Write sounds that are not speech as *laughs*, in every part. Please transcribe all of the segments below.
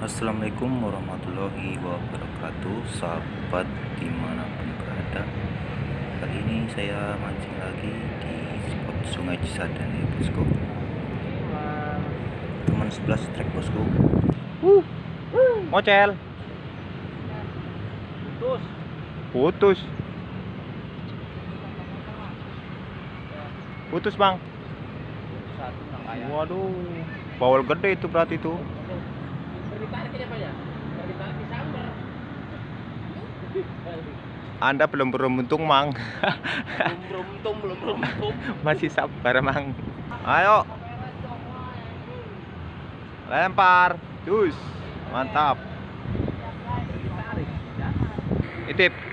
Assalamualaikum warahmatullahi wabarakatuh Sahabat di mana pun berada Kali ini saya mancing lagi di spot sungai Cisadane ya bosku Teman sebelah trek bosku Uh, mocel. Putus. Putus. Putus bang. Waduh, bawal gede itu berarti itu. Ya. Sambar. Anda belum beruntung mang, Belum beruntung, belum beruntung. *laughs* masih sabar mang. Ayo, lempar, dus, mantap. Ditarik. Ya. Itip.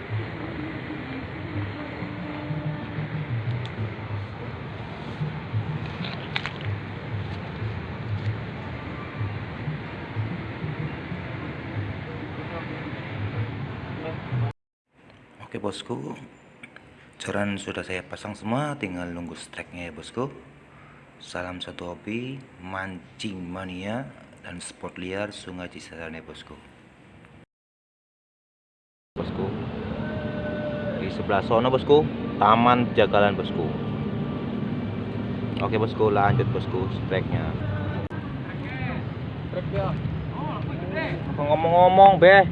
Oke bosku Jaran sudah saya pasang semua Tinggal nunggu streknya ya bosku Salam satu hobi Mancing mania Dan sport liar sungai Cisadane bosku Bosku. Di sebelah sono bosku, Taman Jagalan bosku. Oke bosku, lanjut bosku, streknya. Trek ya. Ngomong-ngomong, Beh.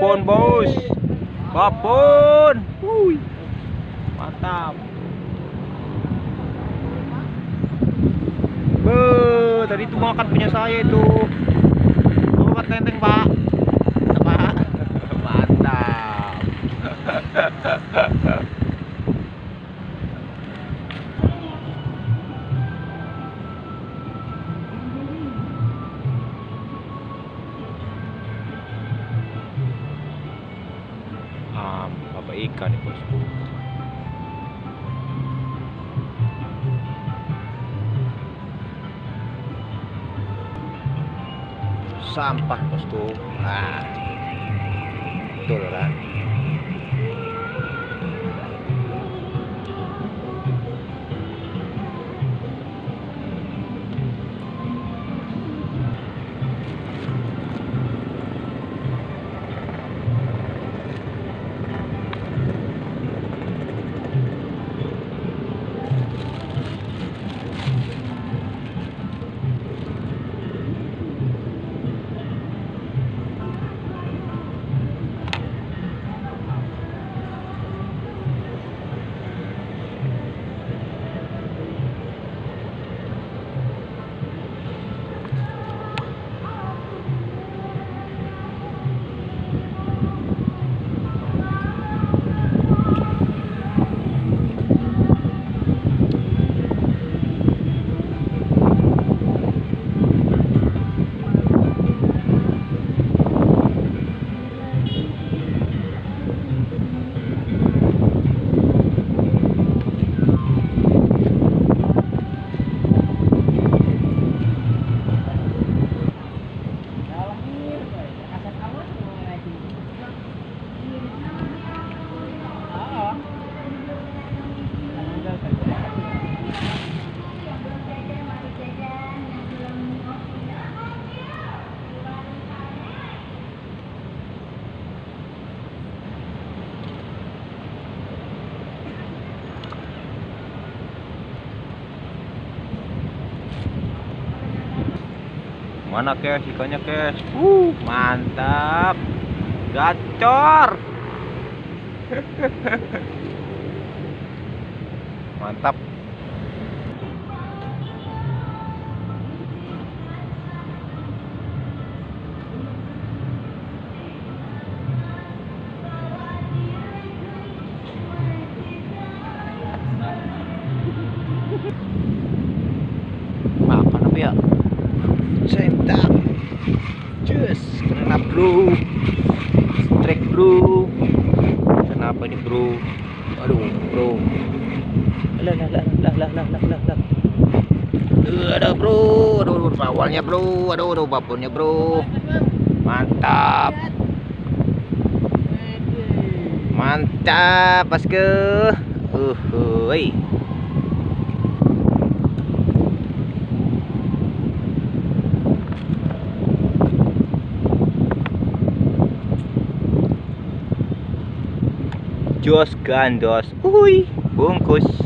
Pun, Bos. Babon. Wuih. Mantap. Be, tadi itu makan punya saya itu. Bawa tenteng. Pak. Ah, bapak ikan nih bosku. Sampah bosku. Ah, betul kan? Mana kes ikannya kes? Uh, mantap. Gacor. *laughs* mantap. Kena bro. Strike bro. Kenapa ini bro? Aduh, bro. Lah lah lah lah lah lah lah lah lah. Aduh, bro, aduh, aduh awalnya bro, aduh, aduh babonnya bro. Mantap. Mantap, bosku. Uh, uh, Jos gandos. Uhui, bungkus.